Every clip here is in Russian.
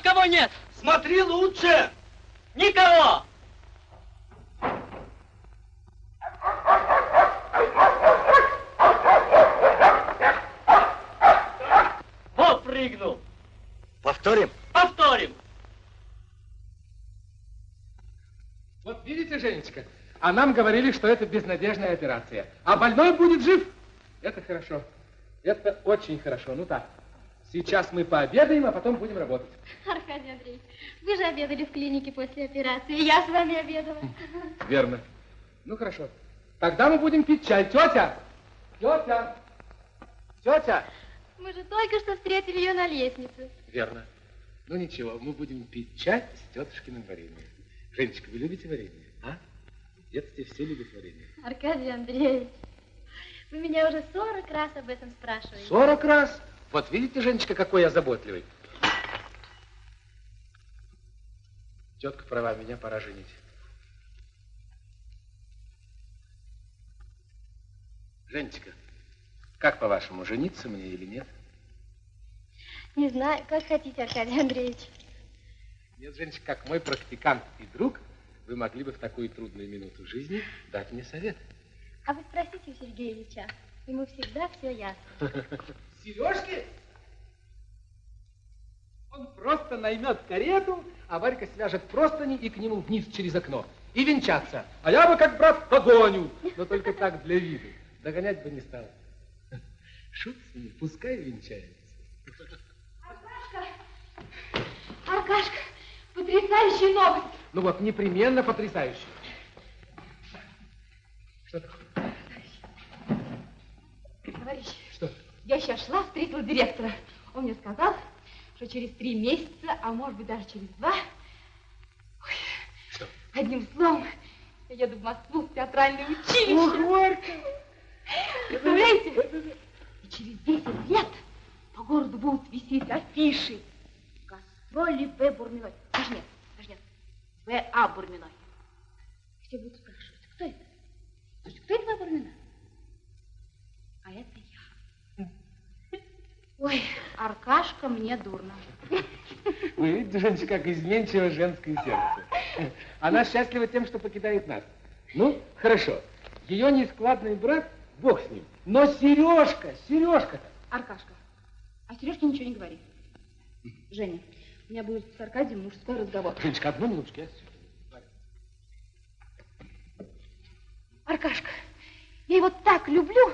Никого нет! Смотри лучше! Никого! Вот прыгнул. Повторим? Повторим. Вот видите, Женечка, а нам говорили, что это безнадежная операция. А больной будет жив. Это хорошо. Это очень хорошо. Ну так, сейчас мы пообедаем, а потом будем работать. Аркадий Андреевич, вы же обедали в клинике после операции. Я с вами обедала. Верно. Ну хорошо. Тогда мы будем пить чай. Тетя! Тетя! Тетя! Мы же только что встретили ее на лестнице. Верно. Ну ничего, мы будем пить чай с тетушкиным вареньем. Женечка, вы любите варенье, а? В детстве все любят варенье. Аркадий Андреевич, вы меня уже 40 раз об этом спрашиваете. Сорок раз? Вот видите, Женечка, какой я заботливый. Тетка права, меня пора женить. Женечка, как по-вашему, жениться мне или нет? Не знаю, как хотите, Аркадий Андреевич. Нет, Женечка, как мой практикант и друг, вы могли бы в такую трудную минуту жизни дать мне совет. А вы спросите у Сергея Ильича. Ему всегда все ясно. Сережки? Он просто наймет карету, а Варька свяжет простыни и к нему вниз через окно. И венчаться. А я бы, как брат, погоню. Но только так для виду. Догонять бы не стал. Шут с ним, пускай венчается. Аркашка, потрясающая новость. Ну вот, непременно потрясающе. Что такое? Товарищ? Я сейчас шла, встретила директора. Он мне сказал, что через три месяца, а может быть даже через два, ой, Что? одним словом, я еду в Москву в театральное училище. Варька! Представляете? И через 10 лет по городу будут висеть афиши. Гастроли В. Бурминой. Даже нет, даже нет. В.А. Бурминой. Все будут спрашивать, кто это? Слушайте, кто это В. Бурмина? А это я. Ой, Аркашка, мне дурно. Вы видите, Женечка, как изменчиво женское сердце. Она счастлива тем, что покидает нас. Ну, хорошо. Ее нескладный брат, бог с ним. Но Сережка, Сережка-то. Аркашка, а Сережке ничего не говори. Женя, у меня будет с Аркадием мужской разговор. Женечка, одну минуточку. я Аркашка, я его так люблю,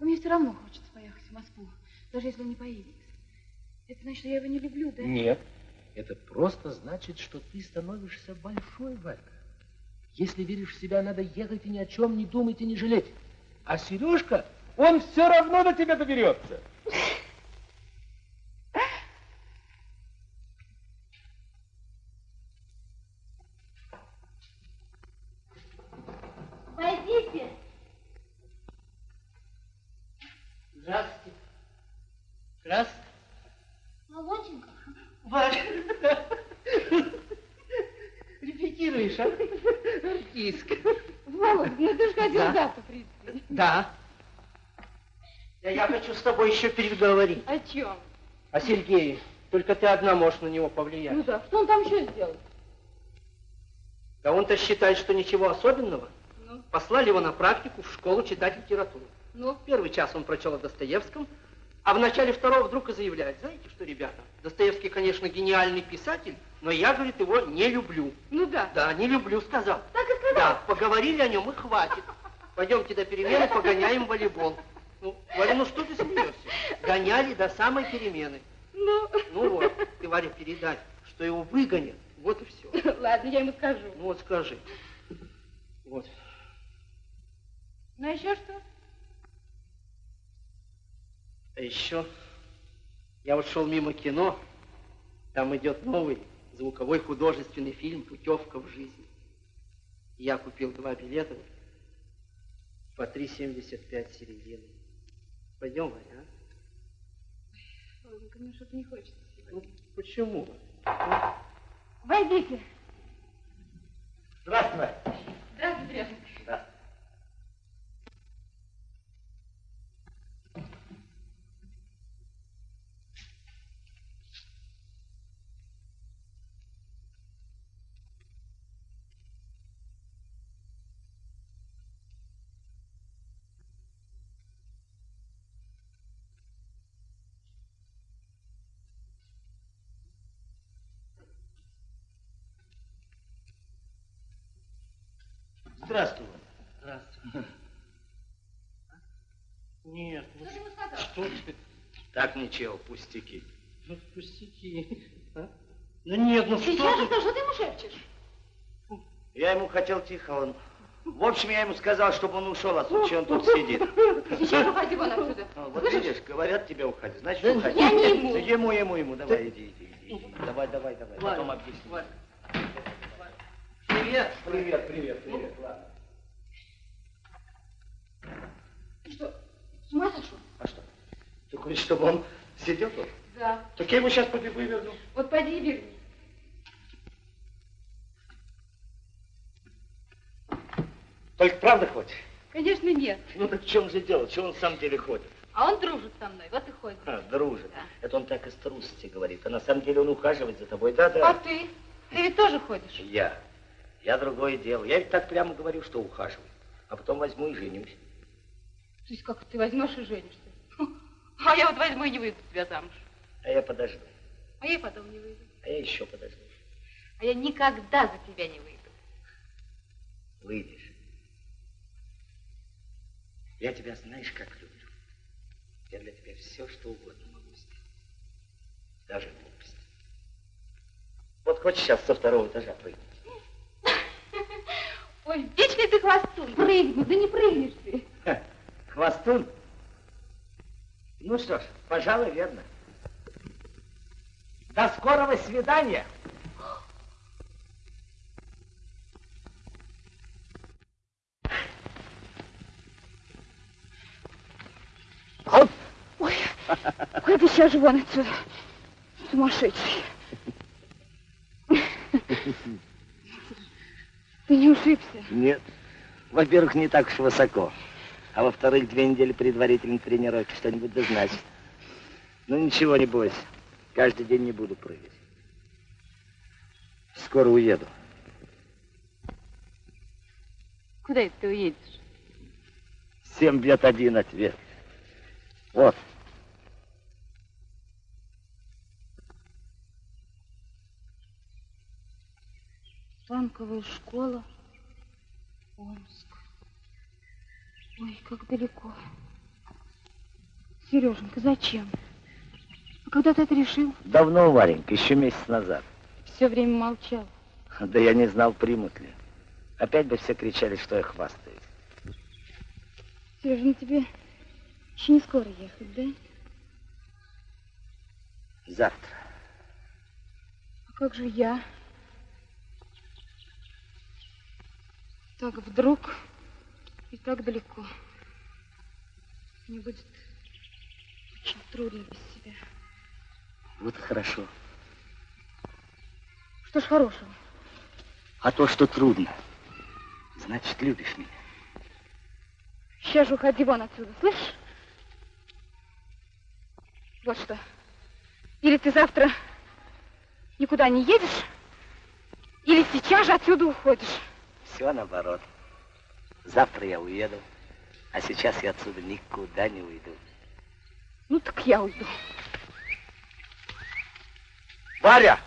но мне все равно хочется поехать в Москву, даже если он не поедет. Это значит, что я его не люблю, да? Нет. Это просто значит, что ты становишься большой, Валька. Если веришь в себя, надо ехать и ни о чем не думать и не жалеть. А Сережка, он все равно до тебя доберется. Войдите. Здравствуйте. Здравствуйте. Молодченько. Валя. Репетируешь, а? Артистка. Володь, ну ты же хотел Да. завтра прийти. Да. Да я хочу с тобой еще переговорить. О чем? О Сергее. Только ты одна можешь на него повлиять. Ну да, что он там еще сделал? Да он-то считает, что ничего особенного. Ну? Послали его на практику в школу читать литературу. Ну? Первый час он прочел о Достоевском, а в начале второго вдруг и заявляет, знаете что, ребята, Достоевский, конечно, гениальный писатель, но я, говорит, его не люблю. Ну да. Да, не люблю, сказал. Так и сказал. Да, поговорили о нем и хватит. Пойдемте до перемены, погоняем волейбол. Ну, Варя, ну что ты смеешься? Гоняли до самой перемены. Ну, Ну вот, ты, Варя, передай, что его выгонят. Вот и все. ладно, я ему скажу. Ну вот скажи. Вот. Ну, а еще что? А еще я вот шел мимо кино, там идет новый звуковой художественный фильм «Путевка в жизнь». Я купил два билета по 3,75 середины. Пойдем, Варя, а? Ладненько, мне что-то не хочется Ну, почему? Войдите. Здравствуй, Варя. Здравствуйте, Трефон. Здравствуй. Здравствуй. Нет, ну Что сказал? что ты? Так ничего, пустяки. Ну, пустяки. А? Ну нет, ну Сейчас что же, ты? что ты ему шепчешь? Я ему хотел тихо, он... В общем, я ему сказал, чтобы он ушел отсюда, что он тут сидит. Сейчас уходи вон отсюда. А, Вот Слышишь? видишь, говорят тебе уходи, значит Да уходи. я не ему. Ну, Ему, ему, ему, давай, иди, иди, иди. Давай, давай, давай, потом объясню. Привет. Привет, привет, привет, ладно. Ты что, с ума сошел? А что? Ты хочешь, чтобы он сидел тут? Да. Так я его сейчас побегу и верну. Вот пойди и верни. Только правда хочешь? Конечно, нет. Ну так в чем же дело? Чего он в самом деле ходит? А он дружит со мной, вот и ходит. А, дружит. Да. Это он так из трусости говорит. А на самом деле он ухаживает за тобой. Да, А ты? Ты ведь тоже ходишь? Я. Я другое дело. Я ведь так прямо говорю, что ухаживаю. А потом возьму и женюсь. То есть как ты возьмешь и женишься? А я вот возьму и не выйду тебя замуж. А я подожду. А я и потом не выйду. А я еще подожду. А я никогда за тебя не выйду. Выйдешь. Я тебя знаешь, как люблю. Я для тебя все, что угодно могу сделать. Даже глупость. Вот хочешь сейчас со второго этажа прыгнуть? Ой, вечный ты хвостун. Прыгну, да не прыгнешь ты. Ха, Хвостун? Ну что ж, пожалуй, верно. До скорого свидания. Ой, ой, ты сейчас же вон отсюда. Сумасшедший. Ты не ушибся? Нет. Во-первых, не так уж высоко. А во-вторых, две недели предварительной тренировки что-нибудь да значит. Ну ничего, не бойся. Каждый день не буду прыгать. Скоро уеду. Куда это ты уедешь? Семь бьет один ответ. Вот. Танковая школа, Омск. Ой, как далеко. Сереженька, зачем? А когда ты это решил? Давно, Варенька, еще месяц назад. Все время молчал. Да я не знал, примут ли. Опять бы все кричали, что я хвастаюсь. Сережа, ну тебе еще не скоро ехать, да? Завтра. А как же я? Так вдруг и так далеко. Мне будет очень трудно без тебя. Вот хорошо. Что ж хорошего? А то, что трудно, значит, любишь меня. Сейчас же уходи вон отсюда, слышишь? Вот что. Или ты завтра никуда не едешь, или сейчас же отсюда уходишь. Все наоборот. Завтра я уеду, а сейчас я отсюда никуда не уйду. Ну так я уйду. Варя!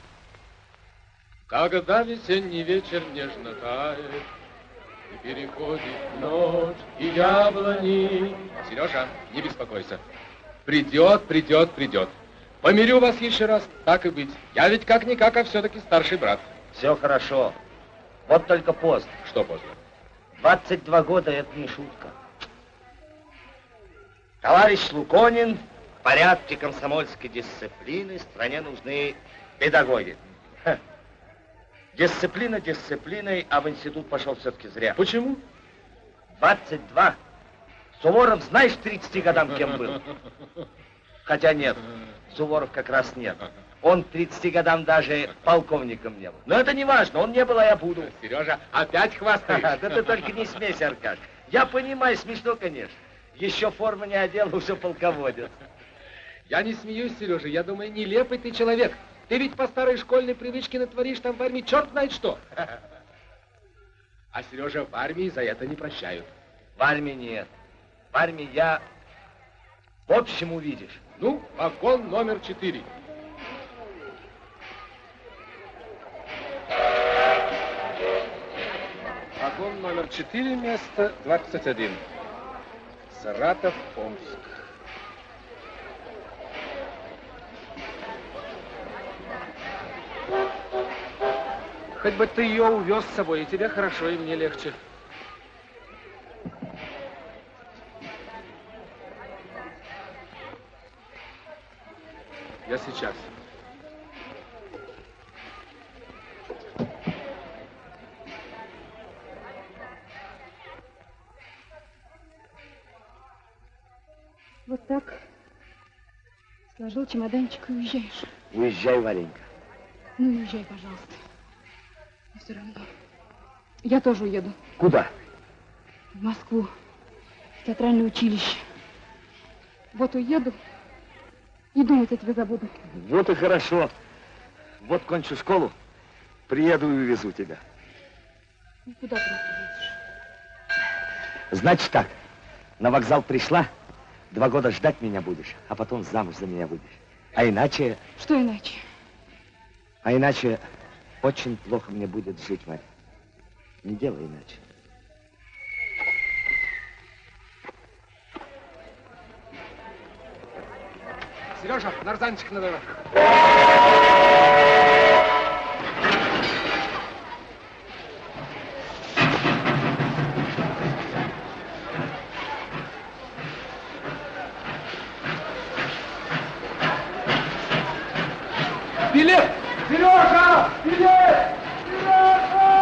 Когда весенний вечер нежно тает, И переходит ночь и яблони. Сережа, не беспокойся. Придет, придет, придет. Помирю вас еще раз, так и быть. Я ведь как-никак, а все-таки старший брат. Все хорошо. Вот только поздно. Что поздно? 22 года это не шутка. Товарищ Луконин, в порядке комсомольской дисциплины стране нужны педагоги. Ха. Дисциплина дисциплиной, а в институт пошел все-таки зря. Почему? 22. Суворов, знаешь, 30 годам кем был? Хотя нет, Суворов как раз нет. Он к 30 годам даже полковником не был. Но это не важно, он не был, а я буду. Сережа, опять Ха-ха, хвастаешь? Да ты только не смейся, Аркаш. Я понимаю, смешно, конечно. Еще форму не одел, уже полководец. Я не смеюсь, Сережа, я думаю, нелепый ты человек. Ты ведь по старой школьной привычке натворишь там в армии черт знает что. А Сережа в армии за это не прощают. В армии нет. В армии я... В общем, увидишь. Ну, вагон номер четыре. Вагон номер 4, место 21. Саратов, Омск. Хоть бы ты ее увез с собой, и тебе хорошо, и мне легче. Я сейчас. Вот так сложил чемоданчик и уезжаешь. Уезжай, Варенька. Ну, уезжай, пожалуйста. Но все равно. Я тоже уеду. Куда? В Москву. В театральное училище. Вот уеду и думать о тебе забуду. Вот и хорошо. Вот кончу школу, приеду и увезу тебя. Ну, куда ты нас? Значит так, на вокзал пришла, два года ждать меня будешь, а потом замуж за меня выйдешь. А иначе, Что иначе? а иначе очень плохо мне будет жить, Марья. Не делай иначе. Сережа, нарзанчик надо. Сережа! Билет! Сережа!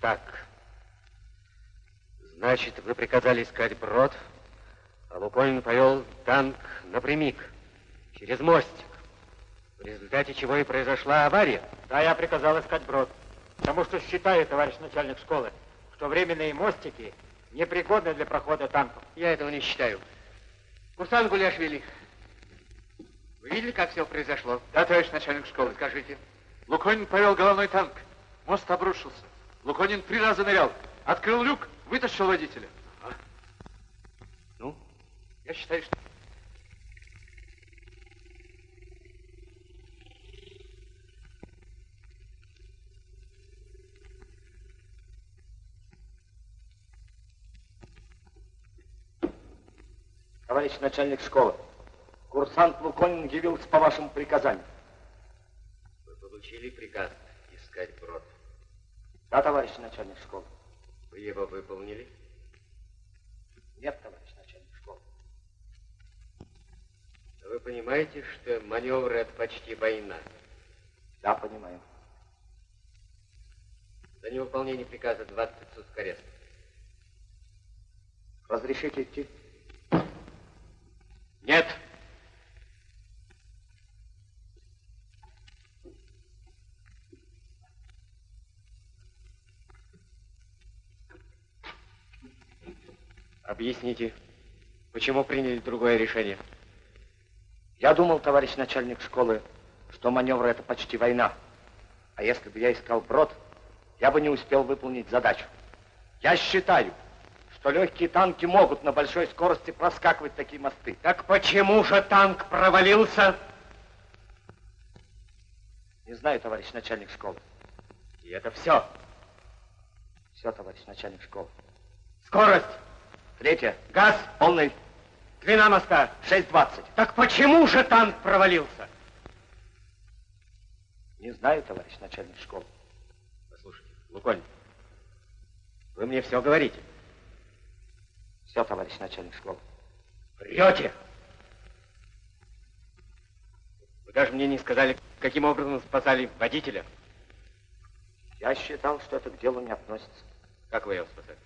Так. Значит, вы приказали искать брод, а Луконин повел танк напрямик, через мостик. В результате чего и произошла авария. Да, я приказал искать брод. Потому что считаю, товарищ начальник школы, что временные мостики непригодны для прохода танков. Я этого не считаю. Курсант Гуляшвили, вы видели, как все произошло? Да, товарищ начальник школы. Скажите. Луконин повел головной танк. Мост обрушился. Луконин три раза нырял. Открыл люк, вытащил водителя. Я считаю, что... Товарищ начальник школы, курсант Луконин явился по вашему приказанию. Вы получили приказ искать брод. Да, товарищ начальник школы. Вы его выполнили? Нет, товарищ начальник школы. Но вы понимаете, что маневр это почти война. Да, понимаю. За невыполнение приказа 20 суток ареста. Разрешите идти? Нет. Объясните, почему приняли другое решение? Я думал, товарищ начальник школы, что маневр это почти война. А если бы я искал брод, я бы не успел выполнить задачу. Я считаю, что легкие танки могут на большой скорости проскакивать такие мосты. Так почему же танк провалился? Не знаю, товарищ начальник школы. И это все. Все, товарищ начальник школы. Скорость. Третье. Газ. Полный. Длина моста. 6.20. Так почему же танк провалился? Не знаю, товарищ начальник школы. Послушайте, Луконь, вы мне все говорите. Все, товарищ начальник школы. Врете! Вы даже мне не сказали, каким образом спасали водителя. Я считал, что это к делу не относится. Как вы его спасали?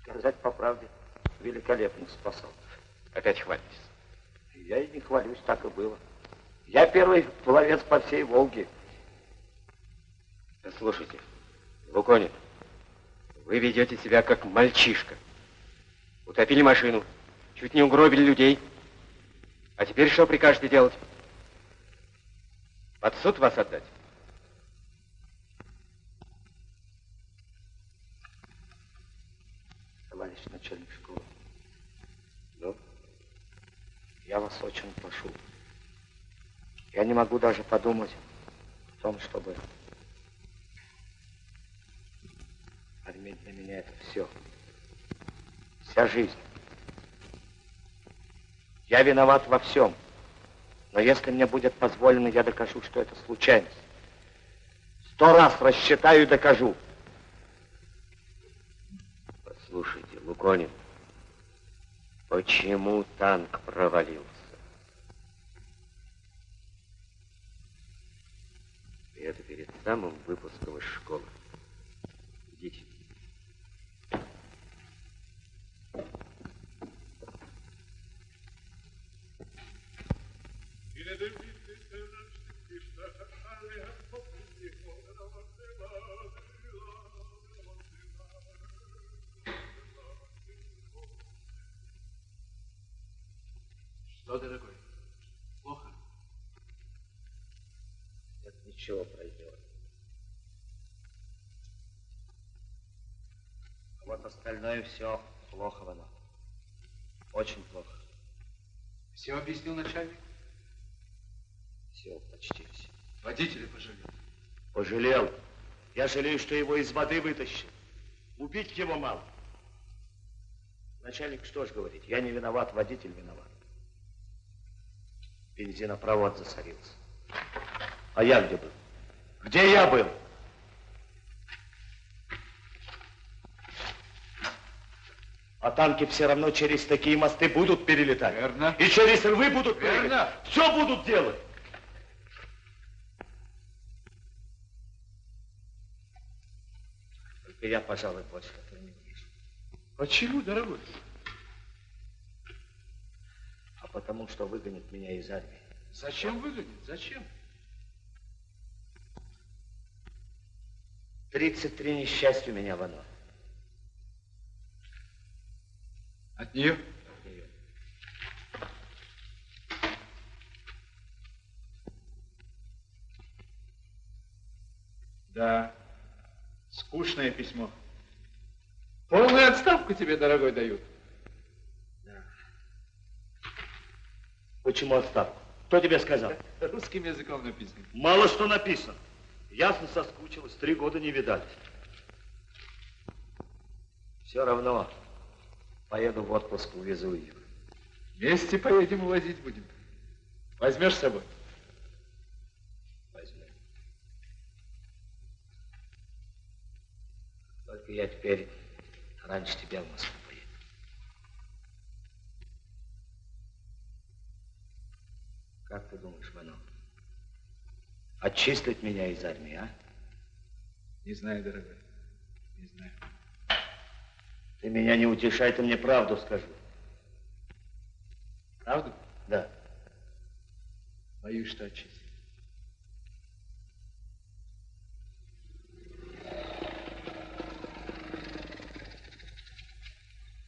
Сказать по правде, великолепно спасал. Опять хвалитесь. Я и не хвалюсь, так и было. Я первый пловец по всей Волге. Слушайте, Луконин, вы ведете себя как мальчишка. Утопили машину, чуть не угробили людей. А теперь что прикажете делать? Под суд вас отдать? Товарищ начальник школы. Ну? Я вас очень прошу. Я не могу даже подумать о том, чтобы Армия для меня это все. Вся жизнь. Я виноват во всем. Но если мне будет позволено, я докажу, что это случайность. Сто раз рассчитаю и докажу. Послушайте, Луконин, почему танк провалился? И это перед самым выпуском из школы. Ничего пройдет. А вот остальное все плохо, Вано. Очень плохо. Все объяснил начальник? Все, почти все. Водителя пожалел. Пожалел. Я жалею, что его из воды вытащил. Убить его мало. Начальник что ж говорит? Я не виноват, водитель виноват. Бензинопровод засорился. А я где был? Где я был? А танки все равно через такие мосты будут перелетать. Верно. И через рвы будут Верно. перелетать. Все будут делать. Только я, пожалуй, больше этого не вижу. Почему, дорогой? А потому что выгонят меня из армии. Зачем выгонит? Зачем? 33 несчастья у меня, Вано. От нее? Да, скучное письмо. Полную отставку тебе, дорогой, дают. Почему отставку? Кто тебе сказал? Русским языком написано. Мало что написано. Ясно соскучилась, три года не видались. Все равно поеду в отпуск, увезу ее. Вместе поедем увозить будем. Возьмешь с собой? Возьму. Только я теперь раньше тебя в Москву поеду. Как ты думаешь? Отчислить меня из армии, а? Не знаю, дорогой. Не знаю. Ты меня не утешай, ты мне правду скажи. Правда? Да. Боюсь, что отчислить.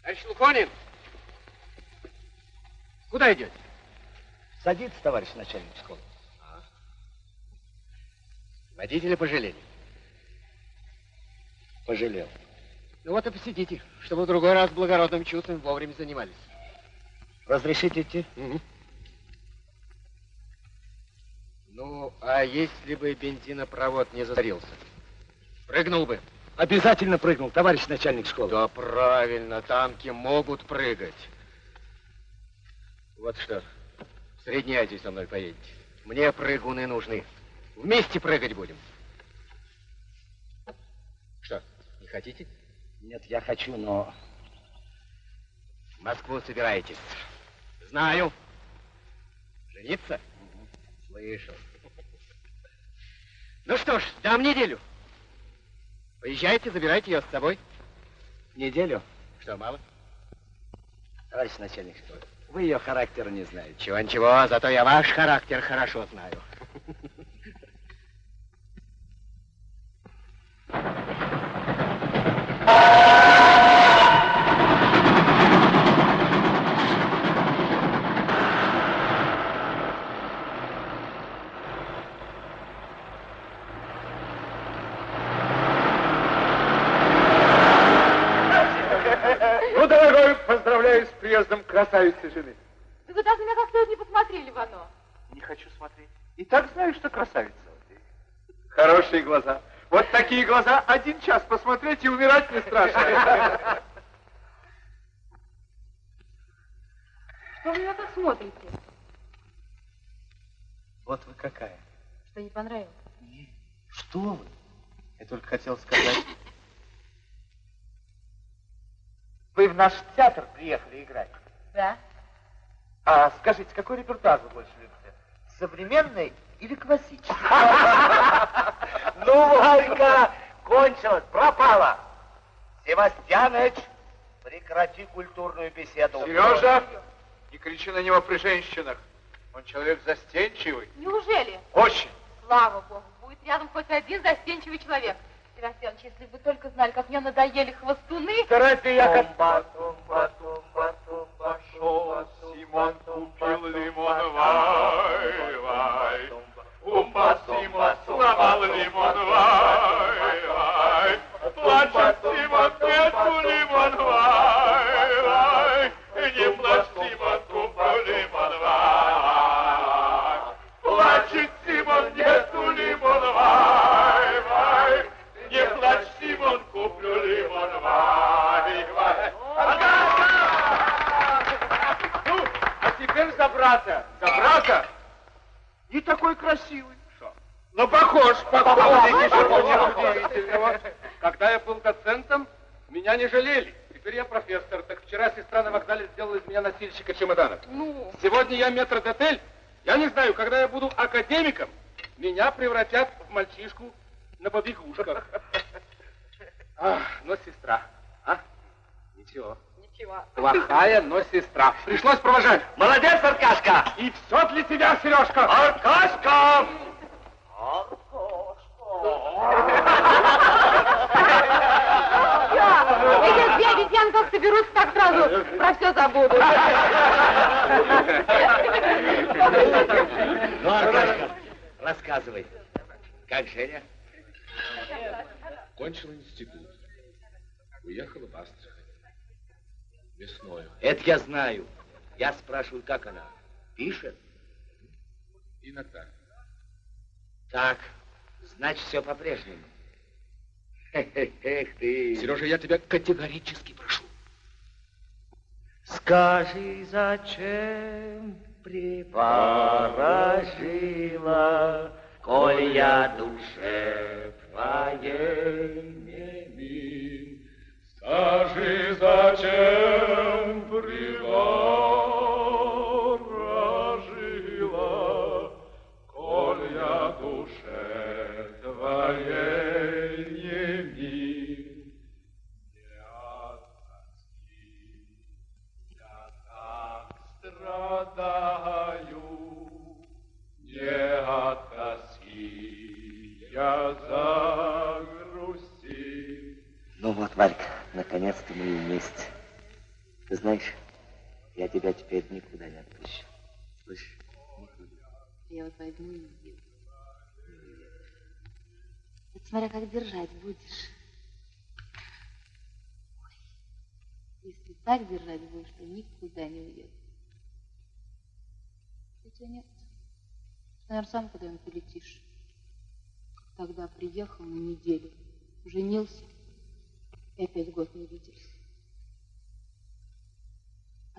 Товарищ Луконин! Куда идете? Садится, товарищ начальник школы. Водителя пожалели. Пожалел. Ну вот и посидите, чтобы в другой раз благородным чувством вовремя занимались. Разрешите идти? Ну, а если бы бензинопровод не засорился? Прыгнул бы. Обязательно прыгнул, товарищ начальник школы. Да правильно, танки могут прыгать. Вот что, в Средней Азии со мной поедете. Мне прыгуны нужны. Вместе прыгать будем. Что, не хотите? Нет, я хочу, но Москву собираетесь. Знаю. Жениться? Слышал. Ну что ж, дам неделю. Поезжайте, забирайте ее с собой. Неделю? Что, мало? Товарищ начальник вы ее характера не знаете. Чего-ничего, зато я ваш характер хорошо знаю. Ну, дорогой, поздравляю с приездом красавицы жены. Да вы даже меня как следует не посмотрели в оно. Не хочу смотреть. И так знаю, что красавица. Хорошие глаза. Вот такие глаза один час посмотреть и умирать не страшно. Что вы меня так смотрите? Вот вы какая. Что не понравилось? Что вы? Я только хотел сказать... Вы в наш театр приехали играть. Да. А скажите, какой репертуар вы больше любите? Современный или классический? Ну, Варька, кончилось, пропала. Севастьяныч, прекрати культурную беседу. Сережа, не кричи на него при женщинах. Он человек застенчивый. Неужели? Очень. Слава богу, будет рядом хоть один застенчивый человек. Севастьянович, если бы вы только знали, как мне надоели хвостуны. Разве я как... Тумба, тумба, тумба, тумба, Шел Симон, купил лимон, вай, вай. Умба Симон, сломал лимон, вай, вай. Плачет Симон, нету лимон, вай, вай. Не плачь, Симон, куплю лимон, вай. Плачет Симон, нету лимон, вай, вай. Не плачь, Симон, куплю лимон, вай, вай. Ну, а теперь за брата. За брата? Не такой красивый. Что? Ну, похож, похож. Ничего удивительного. Когда я был доцентом, меня не жалели. Теперь я профессор. Так вчера сестра на вокзале сделала из меня носильщика чемоданов. Ну, Сегодня я метрдотель. Я не знаю, когда я буду академиком, меня превратят в мальчишку на побегушках. А, но сестра, а? Ничего. Ничего. Плохая, но сестра. Пришлось провожать. Молодец, Аркашка! И все для тебя, Сережка. Аркашка! Эти две обезьяны как соберутся, так сразу про все забудут. Ну, Аркашка, рассказывай. Как Женя? Кончил институт. Уехала в Астрахань. Весною. Это я знаю. Я спрашиваю, как она? Пишет? Иногда. Так, значит, все по-прежнему. Эх ты. Сережа, я тебя категорически прошу. Скажи, зачем приворожила, коль я душе твоей тебя теперь никуда не отпущу. Слышишь? Я вот возьму и уеду. Это смотря как держать будешь. Ой, если так держать будешь, то никуда не уеду. Хотя нет. Ты, наверное, сам куда-нибудь полетишь. Тогда приехал на неделю, женился и опять год не виделись.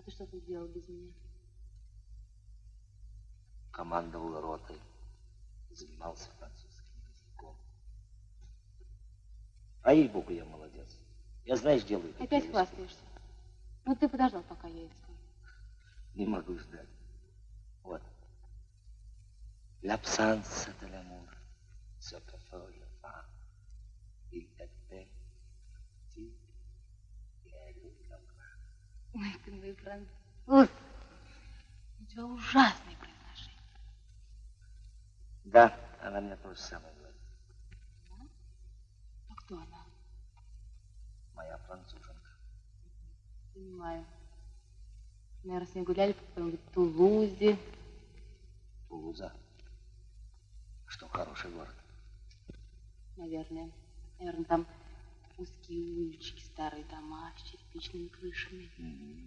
Ты что тут делал без меня? Командовал ротой, занимался французским языком. А ей-богу, я молодец. Я, знаешь, делаю Опять хвастаешься. Ну, ты подождал, пока я это скажу. Не могу ждать. Вот. L'absence de l'amour, que fait le vent. Il était petit et любовь. Ой, ты мой француз. У тебя ужасное произношение. Да, она мне то же самое говорит. А кто она? Моя француженка. Понимаю. Наверное, с ней гуляли по какой-нибудь Тулузе. Тулуза. Что, хороший город? Наверное. Наверное, там узкие улички, старые дома с черепичными крышами.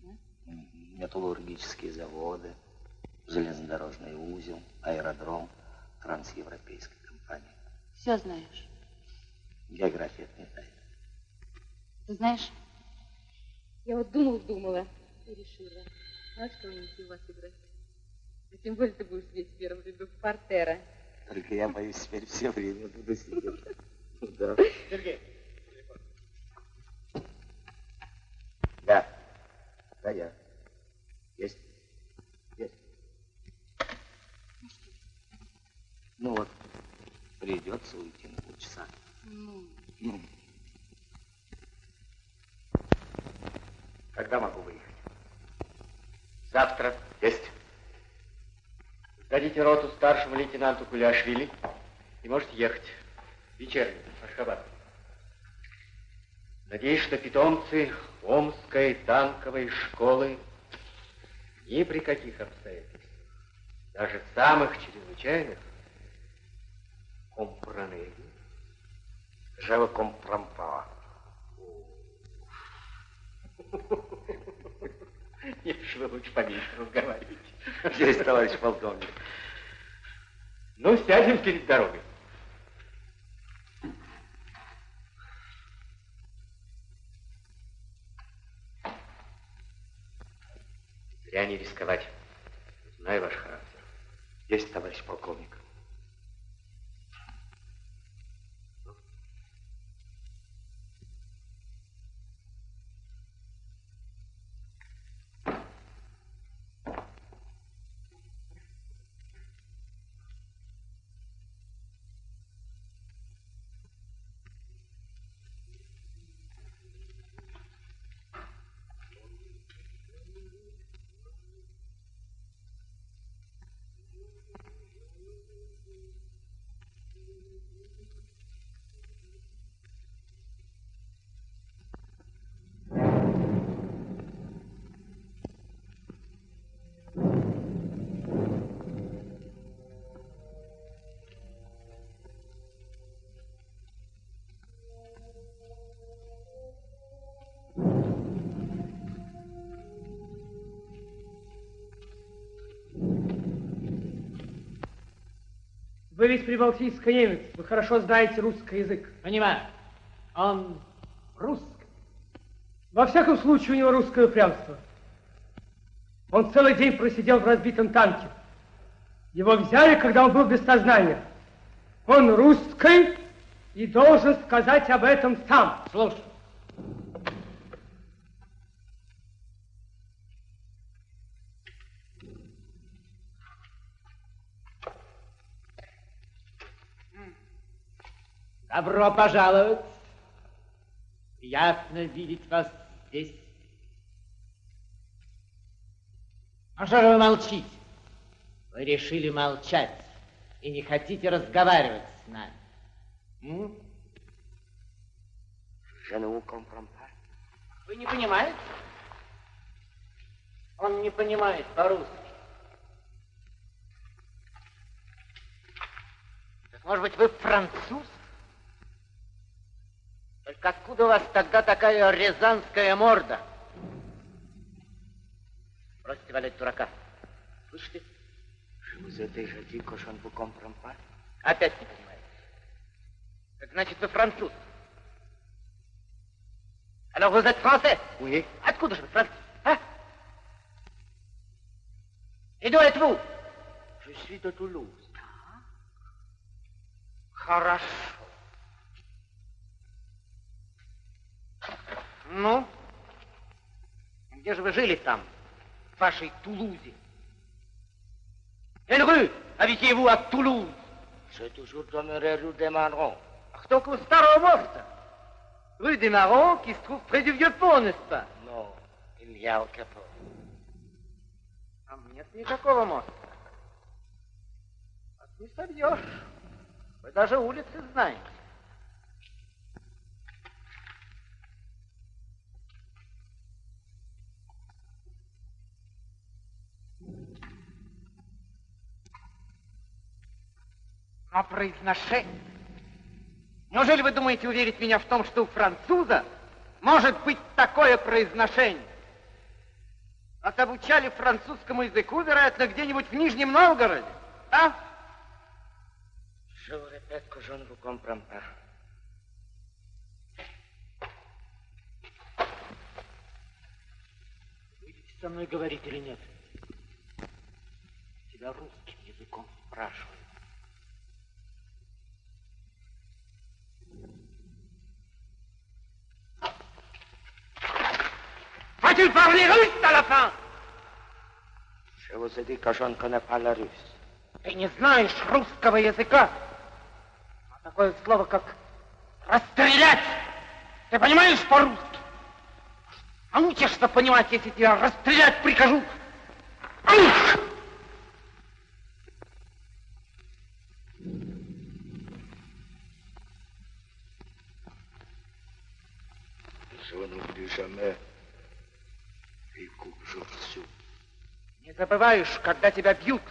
Да? Металлургические заводы, железнодорожный узел, аэродром трансевропейской компании. Все знаешь. География это не тайна. Ты знаешь, я вот думала-думала и решила, а что мне у вас играть? А тем более ты будешь сидеть в первом ряду портера. Только я боюсь, теперь все время буду сидеть. Да. Сергей, Да. Да, я. Есть. Есть. Ну вот, придется уйти на полчаса. Ну, Ну, Когда могу выехать? Завтра. Есть. Сдадите роту старшему лейтенанту Куляшвили и можете ехать. Вечерний, Ашхабад. Надеюсь, что питомцы Омской танковой школы ни при каких обстоятельствах, даже самых чрезвычайных, компранели. comprends pas. Нет, вы лучше поменьше разговаривайте. Есть, товарищ полковник. Ну, сядем перед дорогой. Зря не рисковать. Знаю ваш характер. Есть, товарищ полковник. Вы ведь прибалтийский немец, вы хорошо знаете русский язык. Понимаю. Он русский. Во всяком случае, у него русское упрямство. Он целый день просидел в разбитом танке. Его взяли, когда он был без сознания. Он русский и должен сказать об этом сам. Слушай. Добро пожаловать. Приятно видеть вас здесь. А что же вы молчите? Вы решили молчать и не хотите разговаривать с нами. М? Вы не понимаете? Он не понимает по-русски. Так, может быть, вы француз? Только откуда у вас тогда такая рязанская морда? Бросьте валять дурака. Слышите? Pas. Опять не понимаете. Так значит, вы француз. Alors vous êtes français? Oui. Откуда же вы француз? А? Et d'où êtes-vous? Je suis de Toulouse. Хорошо. Ну, где же вы жили там, в вашей Тулузе? Quelle rue habitiez-vous à Toulouse? J'ai toujours demeuré rue des Marrons. Ах, только у Старого моста. Rue des Marrons, qui se trouve près du vieux pont, n'est-ce pas? Non, il n'y a aucun pont. Там нет никакого моста. Вас не собьешь. Вы даже улицы знаете. Но произношение... Неужели вы думаете уверить меня в том, что у француза может быть такое произношение? Вас обучали французскому языку, вероятно, где-нибудь в Нижнем Новгороде, а? Je vous répète que je ne vous comprends pas. Будете со мной говорить или нет? Тебя русским языком спрашиваю. Vas-tu parler russe à la fin? Je vous ai dit que je ne connais pas la russe. Ты не знаешь русского языка. А такое слово, как расстрелять. Ты понимаешь по-русски? Научишься понимать, если тебя расстрелять прикажу. Ух! Je n'oublie jamais les coups que je reçus. Не забываешь, когда тебя бьют.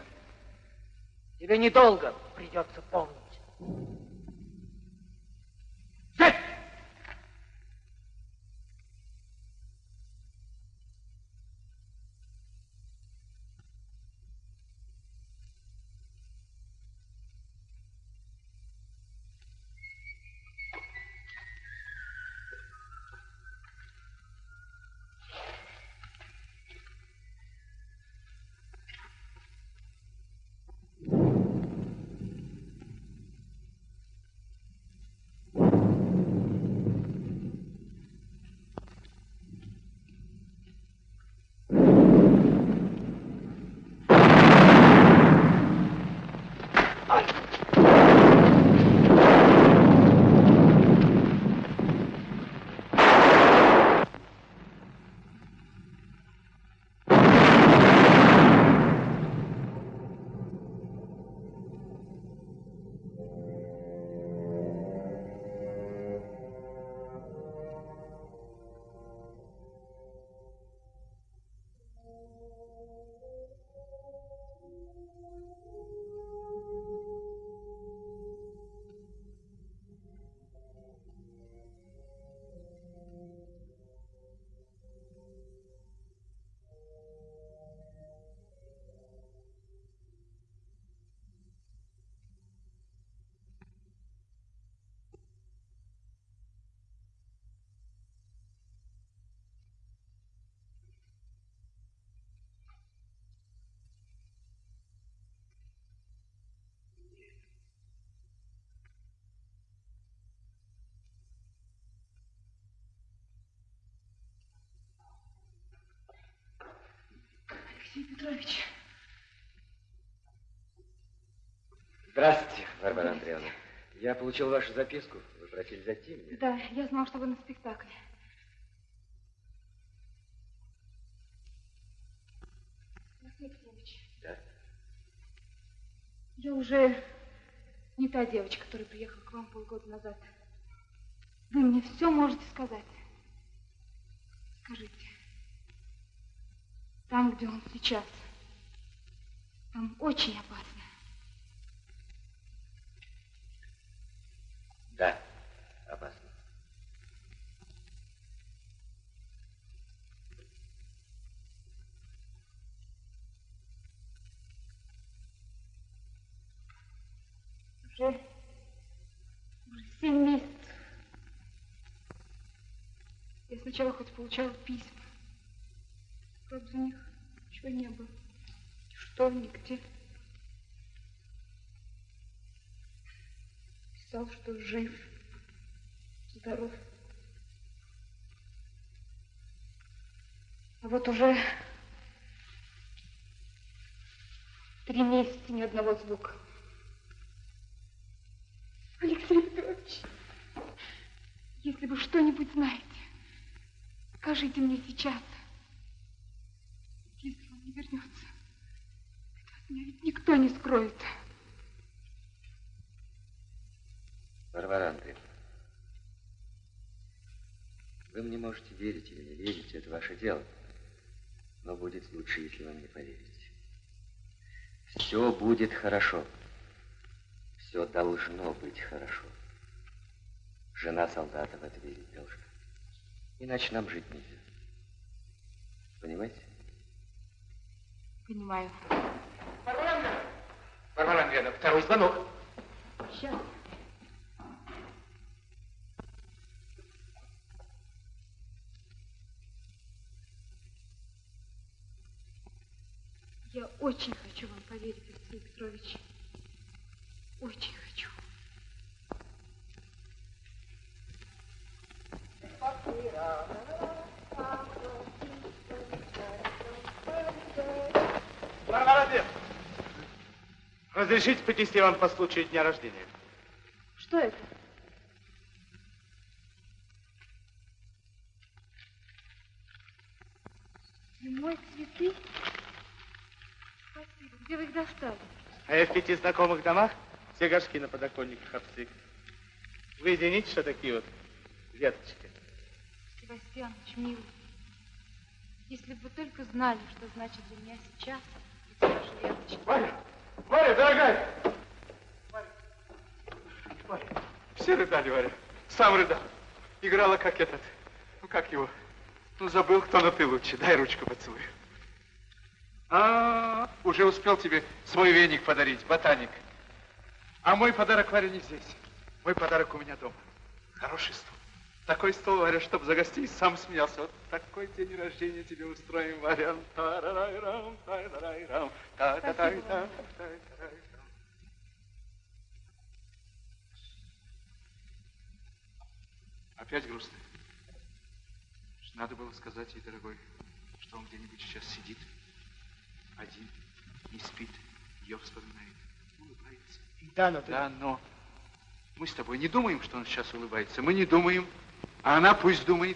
Тебе недолго придется помнить. Алексей Петрович, Здравствуйте, Варвара Андреевна. Я получил вашу записку. Вы просили зайти мне. да, я знал, что вы на спектакле. Алексей Петрович, Да. я уже не та девочка, которая приехала к вам полгода назад. Вы мне все можете сказать. Скажите, там, где он сейчас, там очень опасно. Да, опасно. Уже, уже семь месяцев. Я сначала хоть получала письма. Правда, в них ничего не было. Что, нигде. Писал, что жив, здоров. А вот уже три месяца ни одного звука. Алексей Петрович, если вы что-нибудь знаете, скажите мне сейчас. Вернется, это от меня ведь никто не скроет. Варвара Андреевна, вы мне можете верить или не верить, это ваше дело. Но будет лучше, если вы мне поверите. Все будет хорошо. Все должно быть хорошо. Жена солдата в это верить должна. Иначе нам жить нельзя. Понимаете? Понимаю. Варвара Андреевна! Варвара Андреевна, второй звонок. Сейчас. Я очень хочу вам поверить, Алексей Петрович. Очень разрешите принести вам по случаю дня рождения? Что это? Зимой цветы? Спасибо. Где вы их достали? А я в пяти знакомых домах все горшки на подоконниках обсык. Вы извините, что такие вот веточки. Себастьянович, милый, если бы вы только знали, что значит для меня сейчас эти ваши веточки. Варя! Варя, дорогая! Варя, все рыдали, Варя. Сам рыдал. Играла как этот. Ну, как его? Ну, забыл, кто, но ты лучше. Дай ручку поцелую. А, уже успел тебе свой веник подарить, ботаник. А мой подарок, Варя, не здесь. Мой подарок у меня дома. Хороший стол. Такой стол, Варя, чтоб за гостей сам смеялся. Вот такой день рождения тебе устроим, Варя. Та-ра-рай-рам, та-ра-рай-рам, та-та-тай-та, та-тай-тай. Опять грустно. Надо было сказать ей, дорогой, что он где-нибудь сейчас сидит, один, не спит, ее вспоминает, улыбается. Да, но ты... Да, но мы с тобой не думаем, что он сейчас улыбается. Мы не думаем, а она пусть думает.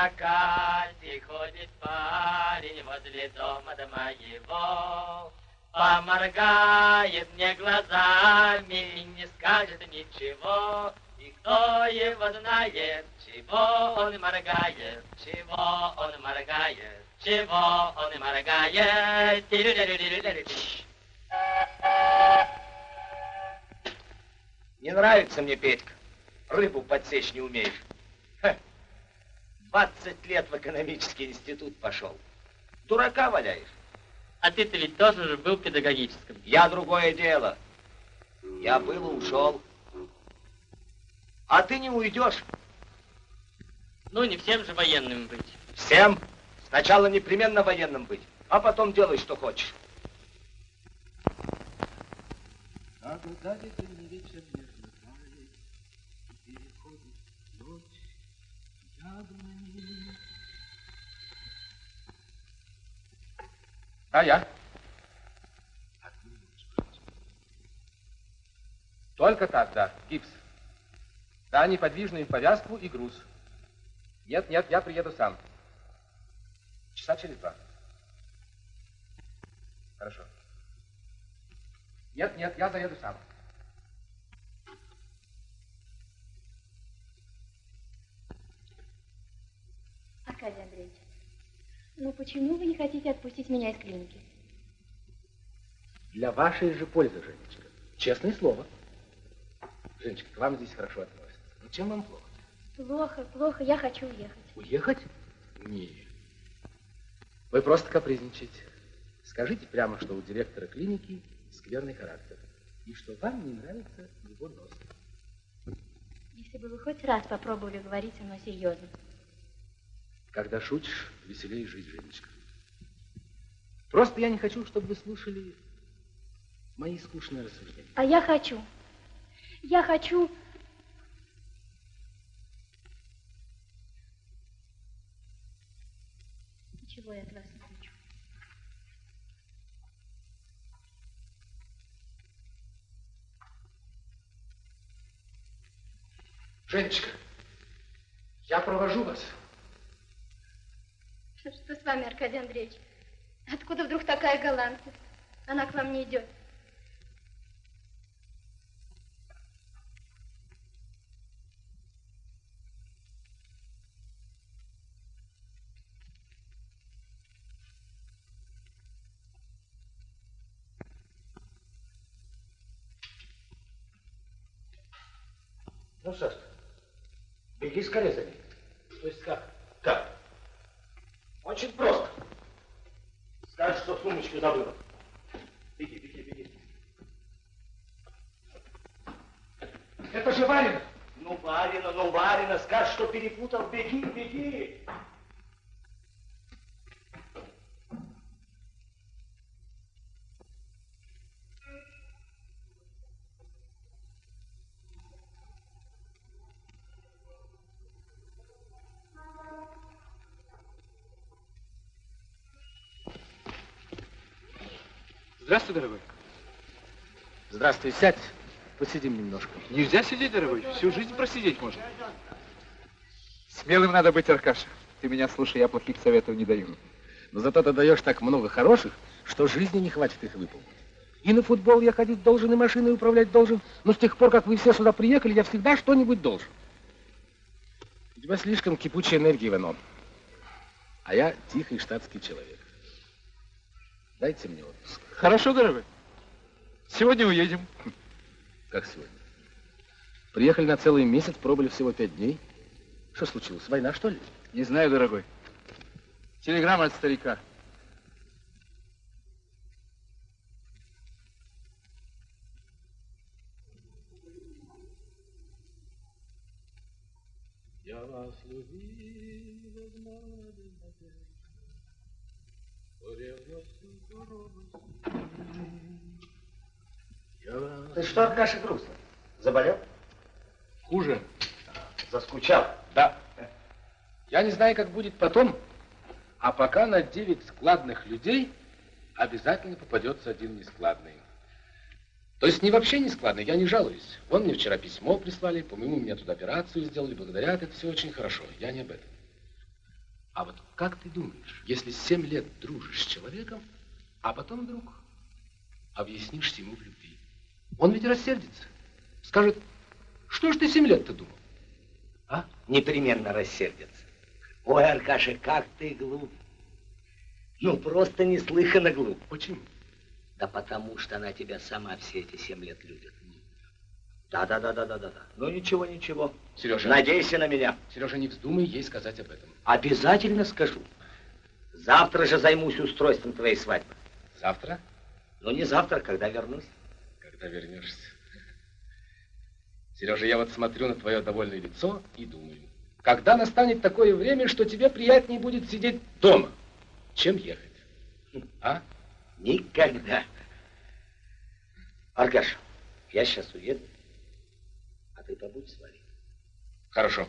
Закате ходит парень возле дома до моего, Поморгает мне глазами и не скажет ничего. И кто его знает, чего он моргает, чего он моргает, чего он моргает. Не нравится мне, Петька. Рыбу подсечь не умеешь. Ха. 20 лет в экономический институт пошел. Дурака валяешь. А ты-то ведь тоже же был педагогическим. Я другое дело. Я был и ушел. А ты не уйдешь. Ну, не всем же военным быть. Всем. Сначала непременно военным быть, а потом делай, что хочешь. А я? Только так, да, гипс. Да, неподвижную повязку и груз. Нет, нет, я приеду сам. Часа через два. Хорошо. Нет, нет, я заеду сам. Аркадий Андреевич, ну почему вы не хотите отпустить меня из клиники? Для вашей же пользы, Женечка. Честное слово. Женечка, к вам здесь хорошо относятся. Ну чем вам плохо? Плохо, плохо, я хочу уехать. Уехать? Нет. Вы просто капризничаете. Скажите прямо, что у директора клиники скверный характер. И что вам не нравится его нос. Если бы вы хоть раз попробовали говорить со мной серьезно. Когда шутишь, веселее жить, Женечка. Просто я не хочу, чтобы вы слушали мои скучные рассуждения. А я хочу. Я хочу... Ничего я от вас не хочу. Женечка, я провожу вас. Что с вами, Аркадий Андреевич? Откуда вдруг такая галантность? Она к вам не идет. Ну, Сашка, беги скорее за ней. То есть как? Как? Очень просто. Скажешь, что сумочку забыла. Беги, беги, беги. Это же Варина. Ну, Варина, ну, Варина, скажешь, что перепутал. Беги, беги. Здравствуй, дорогой. Здравствуй, сядь. Посидим немножко. Нельзя сидеть, дорогой. Всю жизнь просидеть можно. Смелым надо быть, Аркаша. Ты меня слушай, я плохих советов не даю. Но зато ты даешь так много хороших, что жизни не хватит их выполнить. И на футбол я ходить должен, и машиной управлять должен. Но с тех пор, как вы все сюда приехали, я всегда что-нибудь должен. У тебя слишком кипучая энергия, Иванов. А я тихий штатский человек. Дайте мне отпуск. Хорошо, дорогой. Сегодня уедем. Как сегодня? Приехали на целый месяц, пробыли всего пять дней. Что случилось? Война, что ли? Не знаю, дорогой. Телеграмма от старика. Что, Аркаша, грустно? Заболел? Хуже. Заскучал? Да. Я не знаю, как будет потом, А пока на 9 складных людей обязательно попадется один нескладный. То есть не вообще не складный, я не жалуюсь. Вон мне вчера письмо прислали, по-моему, мне тут операцию сделали, благодарят, это все очень хорошо, я не об этом. А вот как ты думаешь, если семь лет дружишь с человеком, а потом вдруг объяснишься ему в любви, он ведь рассердится, скажет, что ж ты семь лет-то думал? А? Непременно рассердится. Ой, Аркаша, как ты глуп. Ну, просто неслыханно глуп. Почему? Да потому что она тебя сама все эти семь лет любит. Да, да, да, да, да, да. Ну ничего, ничего. Сережа. Надейся на меня. Сережа, не вздумай ей сказать об этом. Обязательно скажу. Завтра же займусь устройством твоей свадьбы. Завтра? Ну не завтра, когда вернусь. Когда вернешься. Сережа, я вот смотрю на твое довольное лицо и думаю, когда настанет такое время, что тебе приятнее будет сидеть дома, чем ехать? А? Никогда. Аркаш, я сейчас уеду, а ты побудь с Варей. Хорошо.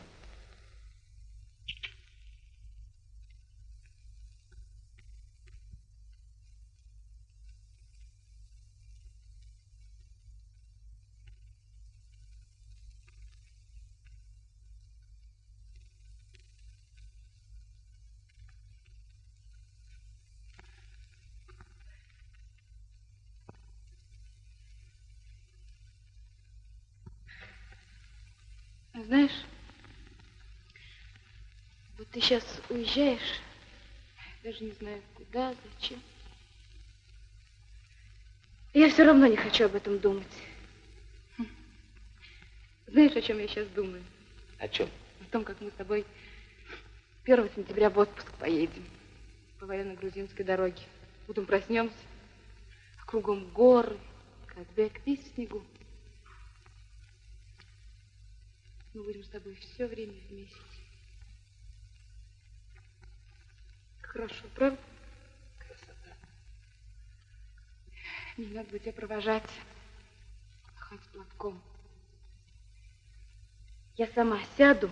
Знаешь, вот ты сейчас уезжаешь, даже не знаю куда, зачем. Я все равно не хочу об этом думать. Знаешь, о чем я сейчас думаю? О чем? О том, как мы с тобой 1 сентября в отпуск поедем по военно-грузинской дороге. Утром проснемся, а кругом горы, как бег весь в снегу. Мы будем с тобой все время вместе. Хорошо, правда? Красота. Не надо будет тебя провожать, махать платком. Я сама сяду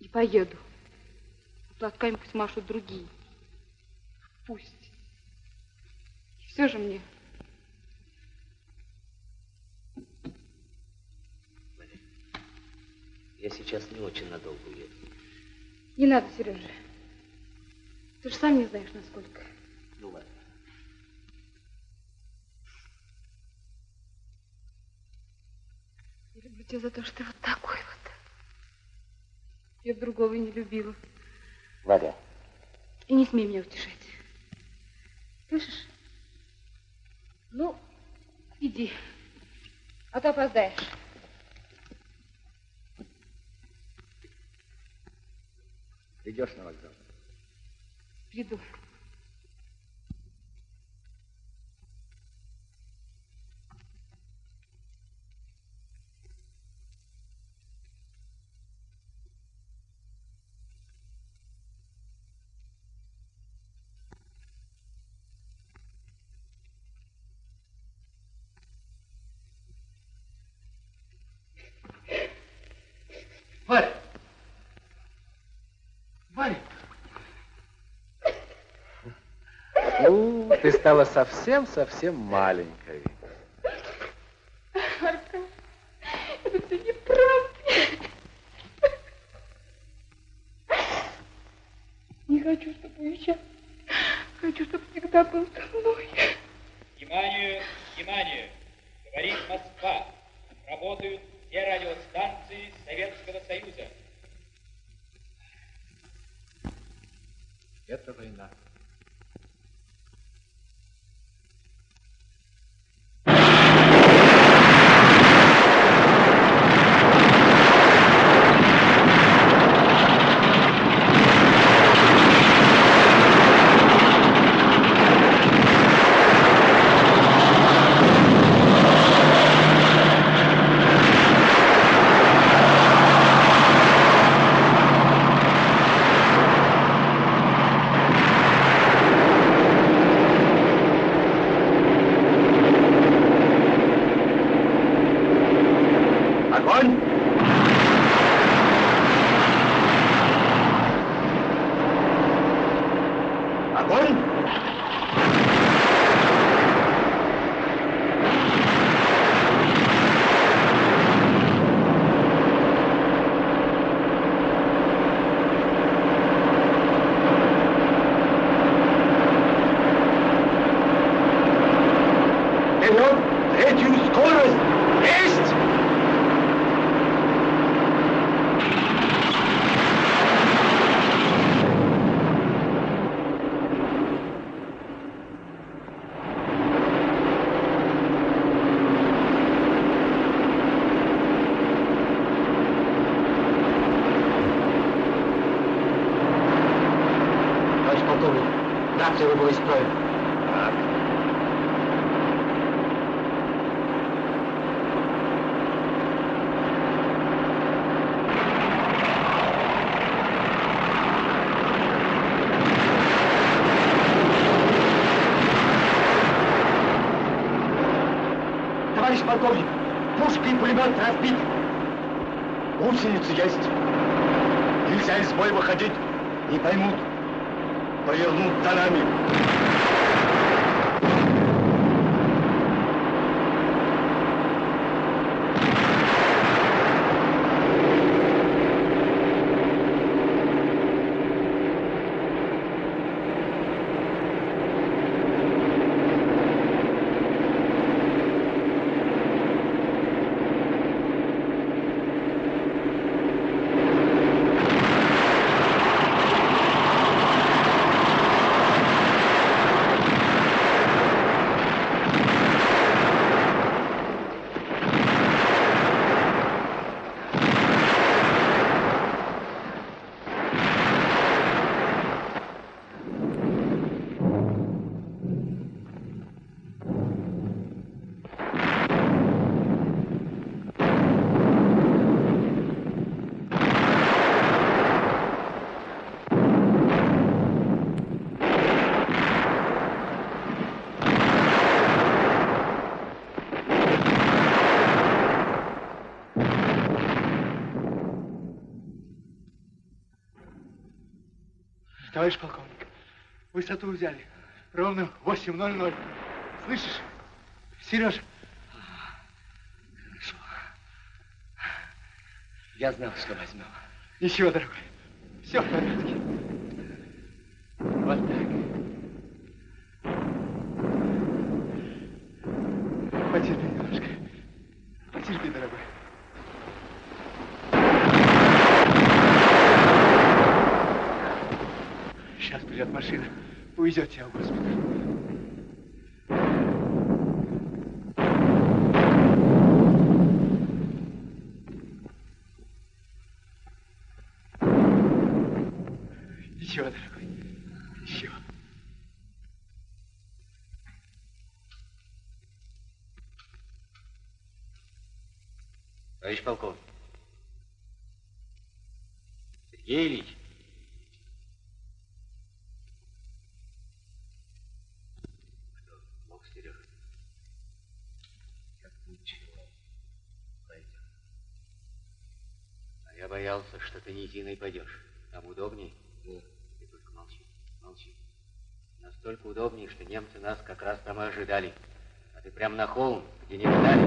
и поеду. А платками пусть машут другие. Пусть. И все же мне Я сейчас не очень надолго уеду. Не надо, Сережа. Ты же сам не знаешь, насколько. Ну ладно. Я люблю тебя за то, что ты вот такой вот. Я другого не любила. Варя. И не смей меня утешать. Слышишь? Ну, иди. А то опоздаешь. Идешь на вокзал? Приду. Ты стала совсем-совсем маленькой. Арка, это все неправда. Не хочу, чтобы уезжал. Хочу, чтобы всегда был со мной. Внимание, внимание! Говорит Москва. Работают все радиостанции Советского Союза. Это война. Thank Огонь! Вперед! Третью скорость! Есть! Полковник, рация выбыла из строя. Товарищ полковник, пушка и пулемет разбиты. Гусеницы есть. Нельзя из боя выходить. Не поймут. Повернут за Товарищ полковник, высоту взяли. Ровно 8.00. Слышишь? Сереж, Я знал, что возьмем. ничего, дорогой. Все в порядке. Вот так. Потерпи немножко. Потерпи, дорогой. Придет машина. Тебя в госпиталь. Ничего, дорогой. Ничего. Товарищ полковник. Сергей Ильич. Что, мог Сережа? Как ничего. Пойдем. А я боялся, низиной пойдешь. Там удобней. Да. Ты только молчи, молчи. Настолько удобнее, что немцы нас как раз там и ожидали. А ты прям на холм, где не ждали.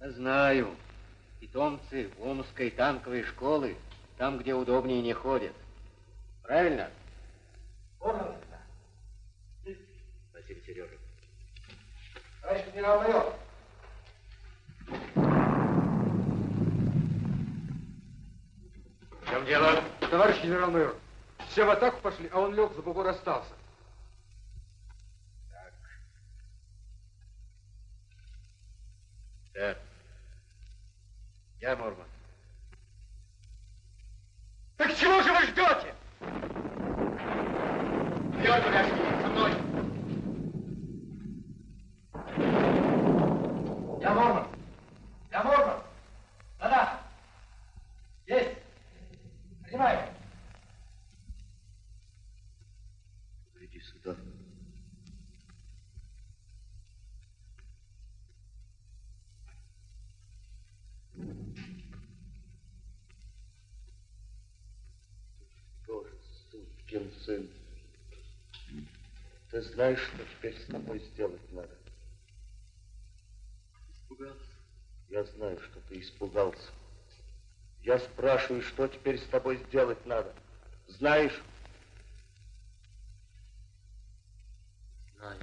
Я знаю. Питомцы Омской танковой школы там, где удобнее, не ходят. Правильно? Спасибо, Сережа. Товарищ генерал-майор, В чем дело? товарищ генерал-майор, все в атаку пошли, а он лег, за бугор остался. Так. Я Мурман. Так чего же вы ждете? Вперед, подожди, со мной. Я Мормон. Я Мормон. Да-да. Есть. Принимаю. Иди сюда. Тоже, сучки, сукин сын. Ты знаешь, что теперь с тобой сделать надо? Испугался. Я знаю, что ты испугался. Я спрашиваю, что теперь с тобой сделать надо? Знаешь? Знаю.